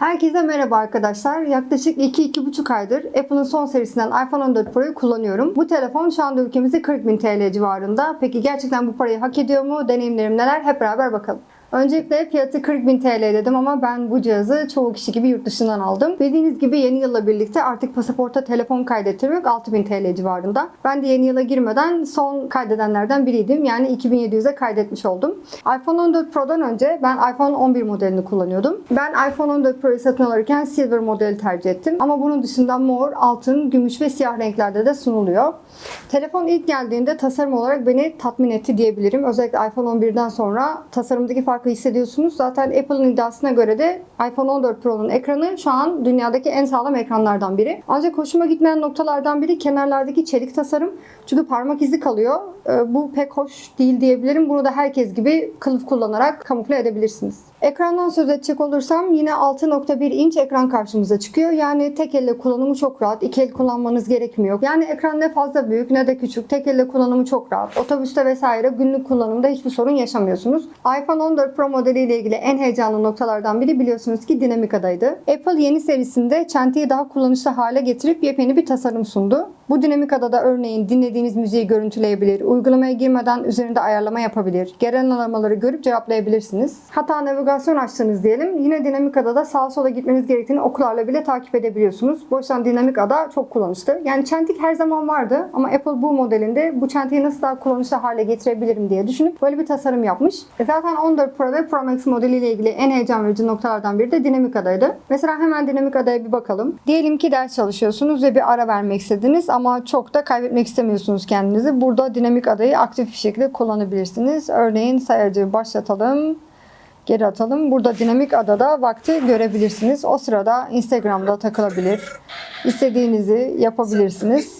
Herkese merhaba arkadaşlar. Yaklaşık 2-2,5 aydır Apple'ın son serisinden iPhone 14 Pro'yu kullanıyorum. Bu telefon şu anda ülkemizde 40.000 TL civarında. Peki gerçekten bu parayı hak ediyor mu? Deneyimlerim neler? Hep beraber bakalım. Öncelikle fiyatı 40.000 TL dedim ama ben bu cihazı çoğu kişi gibi yurt dışından aldım. Bildiğiniz gibi yeni yılla birlikte artık pasaporta telefon kaydettirmek 6.000 TL civarında. Ben de yeni yıla girmeden son kaydedenlerden biriydim. Yani 2700'e kaydetmiş oldum. iPhone 14 Pro'dan önce ben iPhone 11 modelini kullanıyordum. Ben iPhone 14 Pro'yu satın alırken Silver modeli tercih ettim. Ama bunun dışında mor, altın, gümüş ve siyah renklerde de sunuluyor. Telefon ilk geldiğinde tasarım olarak beni tatmin etti diyebilirim. Özellikle iPhone 11'den sonra tasarımdaki farkı hissediyorsunuz. Zaten Apple'ın iddiasına göre de iPhone 14 Pro'nun ekranı şu an dünyadaki en sağlam ekranlardan biri. Ancak hoşuma gitmeyen noktalardan biri kenarlardaki çelik tasarım. Çünkü parmak izi kalıyor. Ee, Bu pek hoş değil diyebilirim. Bunu da herkes gibi kılıf kullanarak kamufle edebilirsiniz. Ekrandan söz edecek olursam yine 6.1 inç ekran karşımıza çıkıyor. Yani tek elle kullanımı çok rahat. İki el kullanmanız gerekmiyor. Yani ekran ne fazla büyük ne de küçük. Tek elle kullanımı çok rahat. Otobüste vesaire günlük kullanımda hiçbir sorun yaşamıyorsunuz. iPhone 14 Pro modeliyle ilgili en heyecanlı noktalardan biri biliyorsunuz ki dinamik adaydı. Apple yeni serisinde çentiyi daha kullanışlı hale getirip yepyeni bir tasarım sundu. Bu dinamik adada örneğin dinlediğiniz müziği görüntüleyebilir, uygulamaya girmeden üzerinde ayarlama yapabilir, gelen aramaları görüp cevaplayabilirsiniz. Hatta navigasyon açtınız diyelim, yine dinamik adada sağa sola gitmeniz gerektiğini okularla bile takip edebiliyorsunuz. Bu yüzden dinamik ada çok kullanışlı. Yani çentik her zaman vardı ama Apple bu modelinde bu çentiyi nasıl daha kullanışlı hale getirebilirim diye düşünüp böyle bir tasarım yapmış. E zaten 14 Pro ve Pro Max modeliyle ilgili en heyecan verici noktalardan biri de dinamik adaydı. Mesela hemen dinamik adaya bir bakalım. Diyelim ki ders çalışıyorsunuz ve bir ara vermek istediniz ama çok da kaybetmek istemiyorsunuz kendinizi. Burada dinamik adayı aktif bir şekilde kullanabilirsiniz. Örneğin sayacı başlatalım. Geri atalım. Burada dinamik adada vakti görebilirsiniz. O sırada Instagram'da takılabilir. İstediğinizi yapabilirsiniz.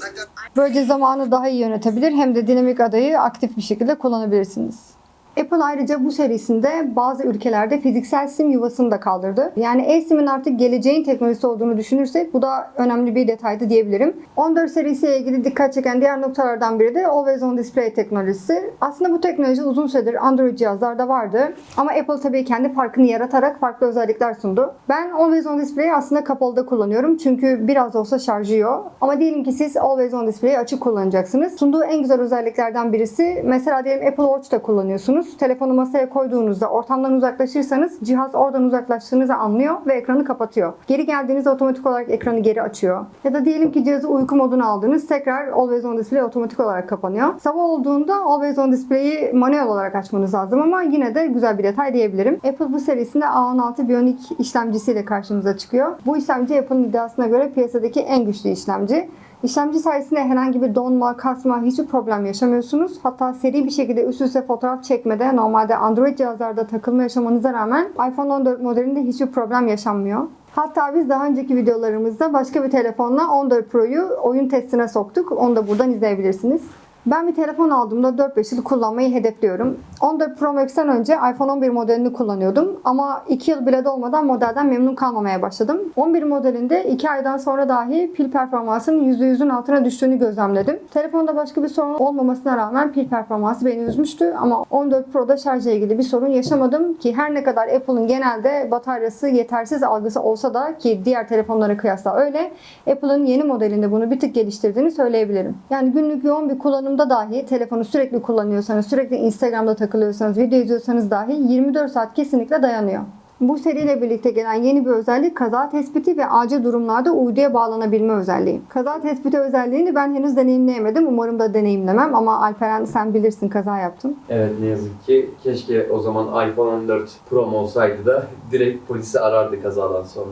Böylece zamanı daha iyi yönetebilir hem de dinamik adayı aktif bir şekilde kullanabilirsiniz. Apple ayrıca bu serisinde bazı ülkelerde fiziksel sim yuvasını da kaldırdı. Yani e-sim'in artık geleceğin teknolojisi olduğunu düşünürsek bu da önemli bir detaydı diyebilirim. 14 serisiyle ilgili dikkat çeken diğer noktalardan biri de Always On Display teknolojisi. Aslında bu teknoloji uzun süredir Android cihazlarda vardı. Ama Apple tabii kendi farkını yaratarak farklı özellikler sundu. Ben Always On Display'i aslında kapalıda kullanıyorum. Çünkü biraz da olsa şarjı yiyor. Ama diyelim ki siz Always On Display'i açık kullanacaksınız. Sunduğu en güzel özelliklerden birisi mesela diyelim Apple Watch'ta kullanıyorsunuz. Telefonu masaya koyduğunuzda ortamdan uzaklaşırsanız cihaz oradan uzaklaştığınızı anlıyor ve ekranı kapatıyor. Geri geldiğinizde otomatik olarak ekranı geri açıyor. Ya da diyelim ki cihazı uyku moduna aldınız. Tekrar Always On Display otomatik olarak kapanıyor. Sabah olduğunda Always On Display'i manuel olarak açmanız lazım ama yine de güzel bir detay diyebilirim. Apple bu serisinde A16 Bionic işlemcisiyle karşımıza çıkıyor. Bu işlemci Apple'ın iddiasına göre piyasadaki en güçlü işlemci. İşlemci sayesinde herhangi bir donma, kasma, hiçbir problem yaşamıyorsunuz. Hatta seri bir şekilde üst üste fotoğraf çekmede normalde Android cihazlarda takılma yaşamanıza rağmen iPhone 14 modelinde hiçbir problem yaşanmıyor. Hatta biz daha önceki videolarımızda başka bir telefonla 14 Pro'yu oyun testine soktuk. Onu da buradan izleyebilirsiniz. Ben bir telefon aldığımda 4-5 yıl kullanmayı hedefliyorum. 14 Pro Max'ten önce iPhone 11 modelini kullanıyordum. Ama 2 yıl bile dolmadan modelden memnun kalmamaya başladım. 11 modelinde 2 aydan sonra dahi pil performansının %100'ün altına düştüğünü gözlemledim. Telefonda başka bir sorun olmamasına rağmen pil performansı beni üzmüştü. Ama 14 Pro'da şarjla ilgili bir sorun yaşamadım ki her ne kadar Apple'ın genelde bataryası yetersiz algısı olsa da ki diğer telefonlara kıyasla öyle Apple'ın yeni modelinde bunu bir tık geliştirdiğini söyleyebilirim. Yani günlük yoğun bir kullanımda dahi telefonu sürekli kullanıyorsanız, sürekli Instagram'da takılıyorsanız, video izliyorsanız dahi 24 saat kesinlikle dayanıyor. Bu seriyle birlikte gelen yeni bir özellik kaza tespiti ve acil durumlarda uyduya bağlanabilme özelliği. Kaza tespiti özelliğini ben henüz deneyimleyemedim. Umarım da deneyimlemem ama Alperen sen bilirsin kaza yaptın. Evet ne yazık ki keşke o zaman iPhone 14 Pro'm olsaydı da direkt polisi arardı kazadan sonra.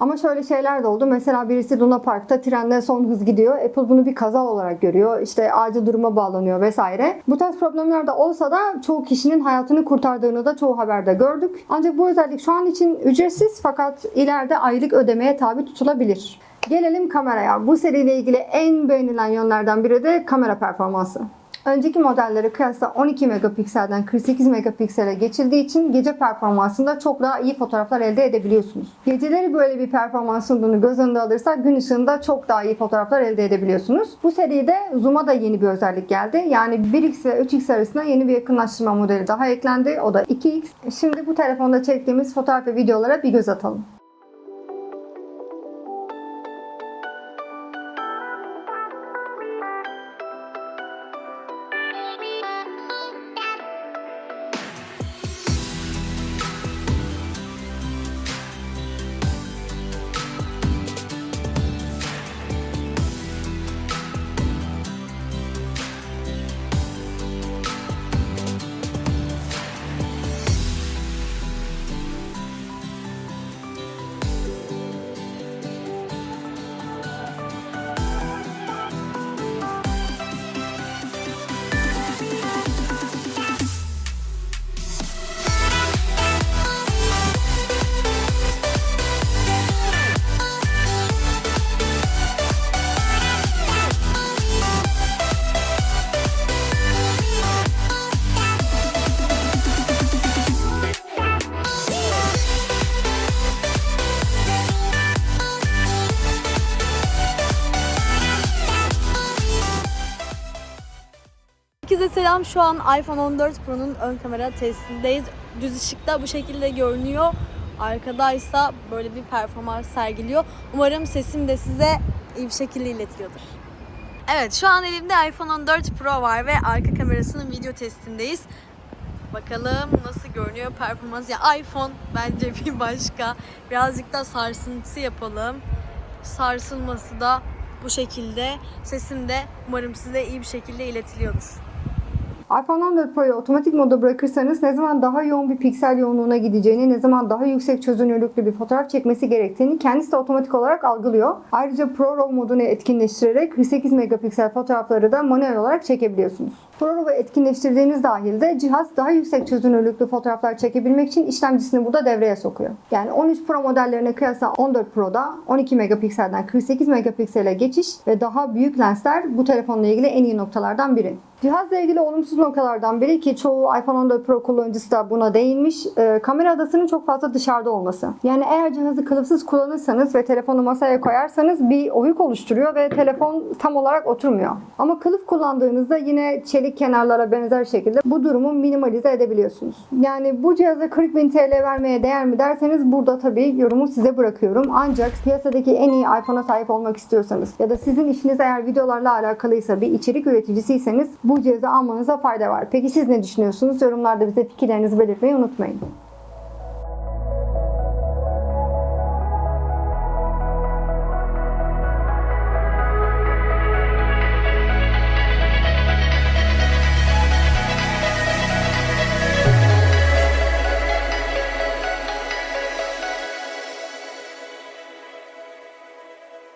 Ama şöyle şeyler de oldu. Mesela birisi Luna Park'ta trende son hız gidiyor. Apple bunu bir kaza olarak görüyor. İşte acil duruma bağlanıyor vesaire. Bu tarz problemler de olsa da çoğu kişinin hayatını kurtardığını da çoğu haberde gördük. Ancak bu özellik şu an için ücretsiz fakat ileride aylık ödemeye tabi tutulabilir. Gelelim kameraya. Bu seriyle ilgili en beğenilen yönlerden biri de kamera performansı. Önceki modellere kıyasla 12 megapikselden 48 megapiksele geçildiği için gece performansında çok daha iyi fotoğraflar elde edebiliyorsunuz. Geceleri böyle bir performans sunduğunu göz önünde alırsak gün ışığında çok daha iyi fotoğraflar elde edebiliyorsunuz. Bu seride zoom'a da yeni bir özellik geldi. Yani 1x ve 3x arasında yeni bir yakınlaştırma modeli daha eklendi. O da 2x. Şimdi bu telefonda çektiğimiz fotoğraf ve videolara bir göz atalım. Selam şu an iPhone 14 Pro'nun ön kamera testindeyiz. Düz ışıkta bu şekilde görünüyor. Arkadaysa böyle bir performans sergiliyor. Umarım sesim de size iyi bir şekilde iletiliyordur. Evet şu an elimde iPhone 14 Pro var ve arka kamerasının video testindeyiz. Bakalım nasıl görünüyor performans. Ya iPhone bence bir başka. Birazcık da sarsıntı yapalım. Sarsılması da bu şekilde. Sesim de umarım size iyi bir şekilde iletiliyordur. iPhone 14 Pro'yu otomatik moda bırakırsanız ne zaman daha yoğun bir piksel yoğunluğuna gideceğini, ne zaman daha yüksek çözünürlüklü bir fotoğraf çekmesi gerektiğini kendisi de otomatik olarak algılıyor. Ayrıca Pro RAW modunu etkinleştirerek 48 megapiksel fotoğrafları da manuel olarak çekebiliyorsunuz. Pro RAW'u etkinleştirdiğiniz dahilde cihaz daha yüksek çözünürlüklü fotoğraflar çekebilmek için işlemcisini burada devreye sokuyor. Yani 13 Pro modellerine kıyasla 14 Pro'da 12 megapikselden 48 megapiksele geçiş ve daha büyük lensler bu telefonla ilgili en iyi noktalardan biri. Cihazla ilgili olumsuz noktalardan biri ki çoğu iPhone 14 Pro kullanıcısı da buna değinmiş. e, kamera adasının çok fazla dışarıda olması. Yani eğer cihazı kılıfsız kullanırsanız ve telefonu masaya koyarsanız bir oyuk oluşturuyor ve telefon tam olarak oturmuyor. Ama kılıf kullandığınızda yine çelik kenarlara benzer şekilde bu durumu minimalize edebiliyorsunuz. Yani bu cihaza 40 bin TL vermeye değer mi derseniz burada tabii yorumu size bırakıyorum. Ancak piyasadaki en iyi iPhone'a sahip olmak istiyorsanız ya da sizin işiniz eğer videolarla alakalıysa bir içerik üreticisiyseniz bu cihazı almanıza fayda var. Peki siz ne düşünüyorsunuz? Yorumlarda bize fikirlerinizi belirtmeyi unutmayın.